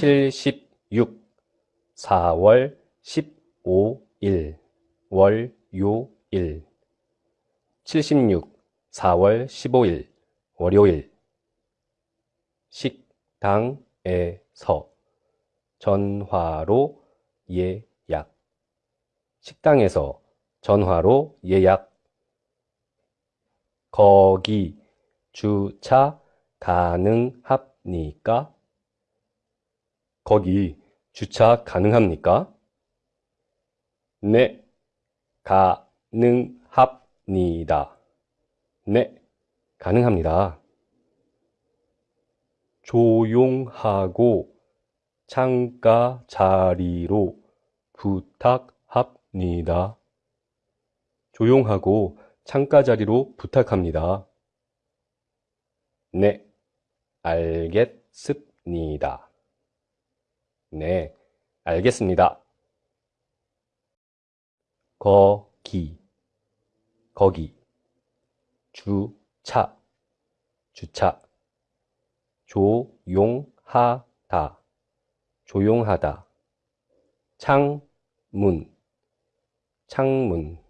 76 4월 15일 월요일. 76 4월 15일 월요일. 식당에서 전화로 예약. 식당에서 전화로 예약. 거기 주차 가능합니까? 거기 주차 가능합니까? 네, 가능합니다. 네, 가능합니다. 조용하고 창가 자리로 부탁합니다. 조용하고 창가 자리로 부탁합니다. 네, 알겠습니다. 네, 알겠습니다. 거기, 거기, 주차, 주차, 조용하다, 조용하다, 창문, 창문,